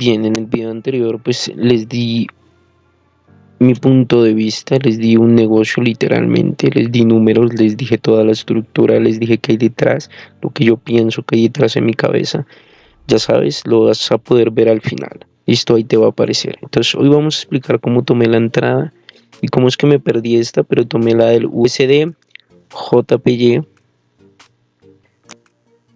bien, en el video anterior pues les di mi punto de vista, les di un negocio literalmente, les di números, les dije toda la estructura, les dije qué hay detrás, lo que yo pienso que hay detrás en mi cabeza. Ya sabes, lo vas a poder ver al final. Listo, ahí te va a aparecer. Entonces hoy vamos a explicar cómo tomé la entrada y cómo es que me perdí esta, pero tomé la del USD JPY.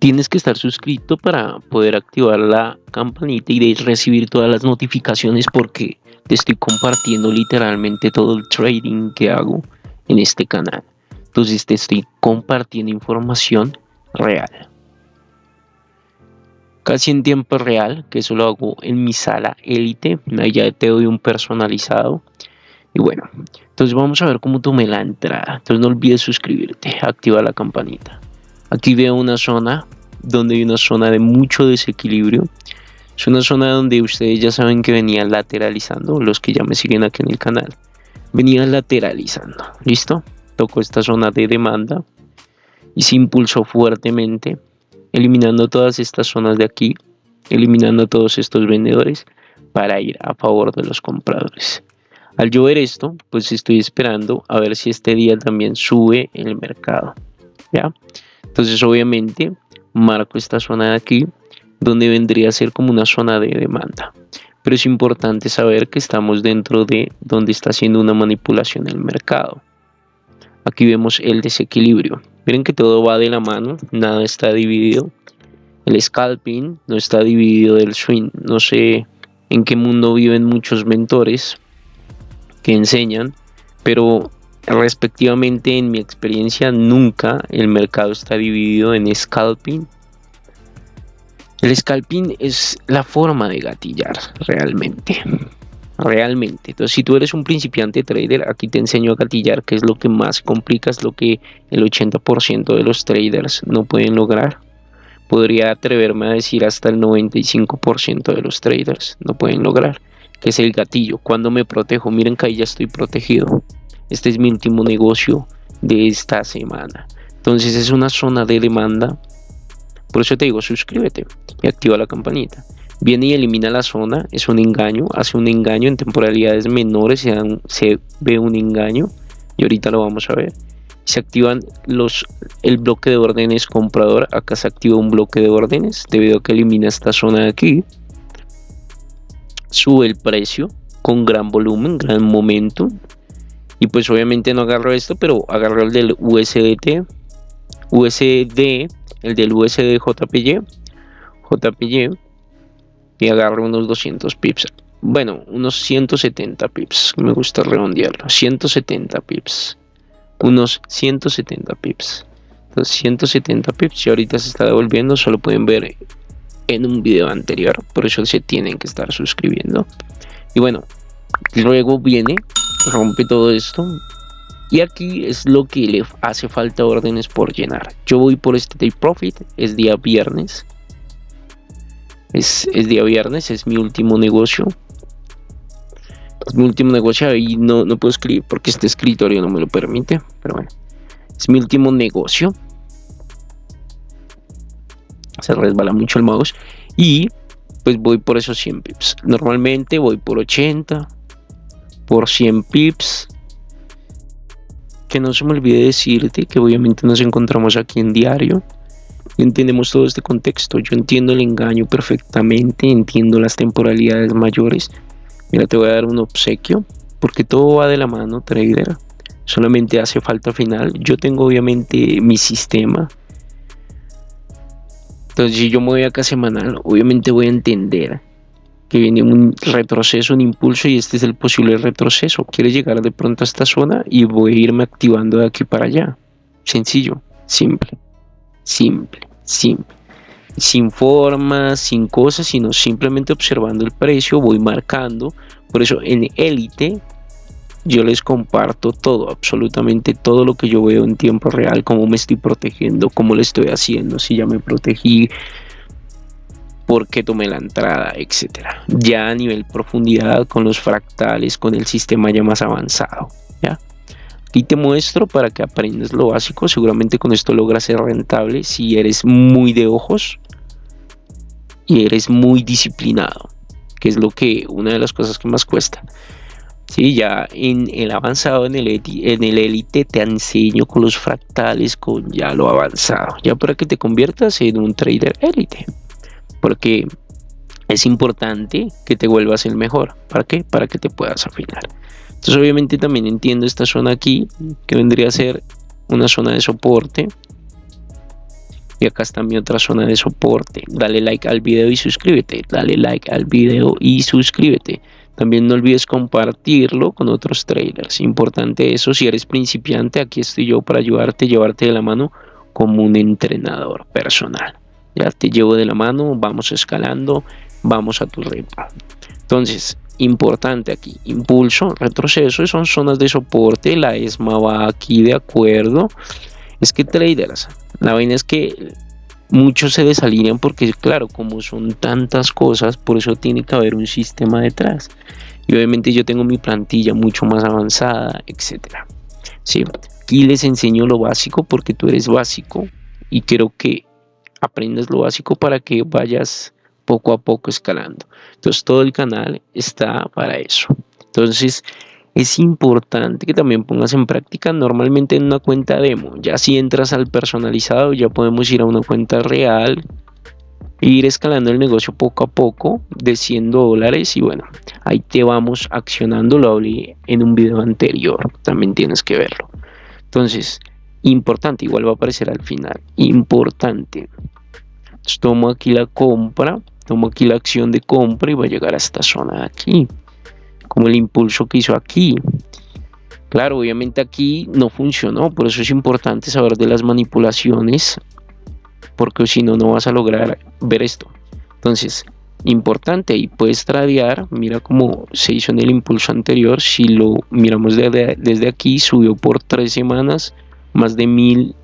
Tienes que estar suscrito para poder activar la campanita y recibir todas las notificaciones porque te estoy compartiendo literalmente todo el trading que hago en este canal. Entonces te estoy compartiendo información real. Casi en tiempo real, que eso lo hago en mi sala élite. ya te doy un personalizado. Y bueno, entonces vamos a ver cómo tomé la entrada. Entonces no olvides suscribirte, activa la campanita. Aquí veo una zona donde hay una zona de mucho desequilibrio es una zona donde ustedes ya saben que venía lateralizando, los que ya me siguen aquí en el canal. Venía lateralizando, ¿listo? Tocó esta zona de demanda y se impulsó fuertemente, eliminando todas estas zonas de aquí, eliminando todos estos vendedores para ir a favor de los compradores. Al yo ver esto, pues estoy esperando a ver si este día también sube el mercado, ¿ya? Entonces obviamente marco esta zona de aquí donde vendría a ser como una zona de demanda. Pero es importante saber que estamos dentro de donde está haciendo una manipulación el mercado. Aquí vemos el desequilibrio. Miren que todo va de la mano, nada está dividido. El scalping no está dividido del swing. No sé en qué mundo viven muchos mentores que enseñan, pero respectivamente en mi experiencia nunca el mercado está dividido en scalping el scalping es la forma de gatillar realmente. Realmente. Entonces, si tú eres un principiante trader, aquí te enseño a gatillar, que es lo que más complica, es lo que el 80% de los traders no pueden lograr. Podría atreverme a decir hasta el 95% de los traders no pueden lograr, que es el gatillo. Cuando me protejo, miren que ahí ya estoy protegido. Este es mi último negocio de esta semana. Entonces es una zona de demanda por eso te digo, suscríbete y activa la campanita. Viene y elimina la zona, es un engaño, hace un engaño en temporalidades menores, se, ve un engaño y ahorita lo vamos a ver. Se activan los, el bloque de órdenes comprador, acá se activa un bloque de órdenes debido a que elimina esta zona de aquí. Sube el precio con gran volumen, gran momento. Y pues obviamente no agarro esto, pero agarro el del USDT, USD el del USD JPY, JPY, y agarro unos 200 pips. Bueno, unos 170 pips. Me gusta redondearlo. 170 pips. Unos 170 pips. Entonces, 170 pips. Y ahorita se está devolviendo. Solo pueden ver en un video anterior. Por eso se tienen que estar suscribiendo. Y bueno, luego viene, rompe todo esto. Y aquí es lo que le hace falta órdenes por llenar. Yo voy por este take profit, es día viernes. Es, día viernes, es mi último negocio. Es mi último negocio y no, no puedo escribir porque este escritorio no me lo permite. Pero bueno, es mi último negocio. Se resbala mucho el mouse. Y pues voy por esos 100 pips. Normalmente voy por 80, por 100 pips que no se me olvide decirte que obviamente nos encontramos aquí en diario entendemos todo este contexto. Yo entiendo el engaño perfectamente, entiendo las temporalidades mayores. Mira, te voy a dar un obsequio, porque todo va de la mano, trader. Solamente hace falta final. Yo tengo obviamente mi sistema. Entonces, si yo me voy acá semanal, obviamente voy a entender que viene un retroceso, un impulso y este es el posible retroceso. Quiere llegar de pronto a esta zona y voy a irme activando de aquí para allá. Sencillo, simple, simple, simple. Sin formas, sin cosas, sino simplemente observando el precio, voy marcando. Por eso en élite yo les comparto todo, absolutamente todo lo que yo veo en tiempo real, cómo me estoy protegiendo, cómo lo estoy haciendo, si ya me protegí, por qué tomé la entrada, etcétera. Ya a nivel profundidad con los fractales, con el sistema ya más avanzado. ¿ya? Aquí te muestro para que aprendas lo básico. Seguramente con esto logras ser rentable si eres muy de ojos y eres muy disciplinado. que es lo que, una de las cosas que más cuesta. Sí, ya en el avanzado, en el, en el élite, te enseño con los fractales, con ya lo avanzado, ya para que te conviertas en un trader élite. Porque es importante que te vuelvas el mejor. ¿Para qué? Para que te puedas afinar. Entonces obviamente también entiendo esta zona aquí, que vendría a ser una zona de soporte. Y acá está mi otra zona de soporte. Dale like al video y suscríbete. Dale like al video y suscríbete. También no olvides compartirlo con otros trailers. Importante eso, si eres principiante, aquí estoy yo para ayudarte, llevarte de la mano como un entrenador personal. Ya te llevo de la mano, vamos escalando, vamos a tu ritmo. Entonces, importante aquí, impulso, retroceso, son zonas de soporte, la ESMA va aquí de acuerdo. Es que traders, la vaina es que muchos se desalinean porque claro, como son tantas cosas, por eso tiene que haber un sistema detrás. Y obviamente yo tengo mi plantilla mucho más avanzada, etcétera. Sí, aquí les enseño lo básico porque tú eres básico y quiero que aprendas lo básico para que vayas poco a poco escalando. Entonces todo el canal está para eso. Entonces es importante que también pongas en práctica normalmente en una cuenta demo. Ya si entras al personalizado ya podemos ir a una cuenta real e ir escalando el negocio poco a poco de 100 dólares y bueno, ahí te vamos accionando, lo hablé en un video anterior, también tienes que verlo. Entonces, importante, igual va a aparecer al final, importante. tomo aquí la compra, tomo aquí la acción de compra y va a llegar a esta zona de aquí como el impulso que hizo aquí. Claro, obviamente aquí no funcionó, por eso es importante saber de las manipulaciones, porque si no, no vas a lograr ver esto. Entonces, importante, y puedes tradear, mira cómo se hizo en el impulso anterior, si lo miramos desde aquí, subió por tres semanas más de mil,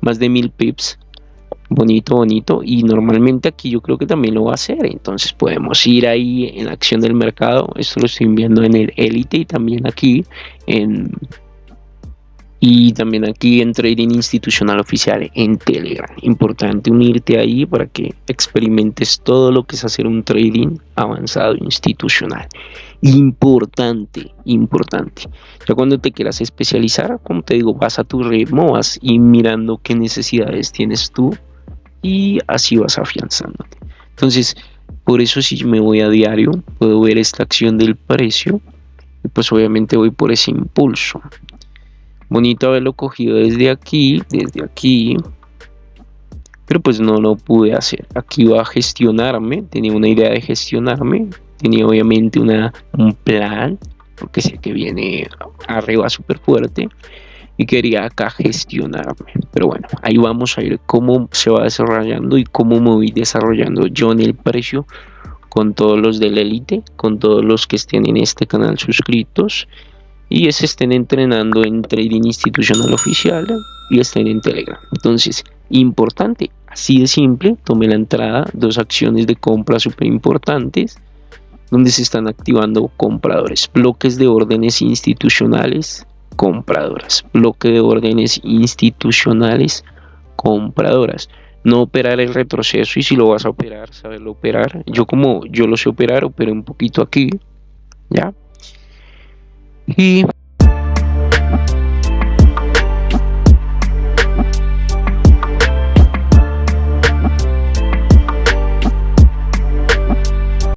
más de mil pips, bonito, bonito. Y normalmente aquí yo creo que también lo va a hacer. Entonces podemos ir ahí en la acción del mercado. Esto lo estoy viendo en el Elite y también aquí en y también aquí en Trading Institucional Oficial en Telegram. Importante unirte ahí para que experimentes todo lo que es hacer un trading avanzado institucional. Importante, importante. Ya cuando te quieras especializar, como te digo, vas a tu ritmo, vas y mirando qué necesidades tienes tú y así vas afianzándote. Entonces, por eso si me voy a diario, puedo ver esta acción del precio y pues obviamente voy por ese impulso. Bonito haberlo cogido desde aquí, desde aquí, pero pues no lo pude hacer. Aquí va a gestionarme, tenía una idea de gestionarme, tenía obviamente una, un plan, porque sé que viene arriba súper fuerte y quería acá gestionarme. Pero bueno, ahí vamos a ver cómo se va desarrollando y cómo me voy desarrollando yo en el precio con todos los del élite, con todos los que estén en este canal suscritos y se estén entrenando en trading institucional oficial y estén en Telegram. Entonces, importante, así de simple, tomé la entrada, dos acciones de compra súper importantes donde se están activando compradores, bloques de órdenes institucionales compradoras. Bloque de órdenes institucionales compradoras. No operar el retroceso y si lo vas a operar, saberlo operar. Yo como yo lo sé operar, operé un poquito aquí. ¿Ya? Y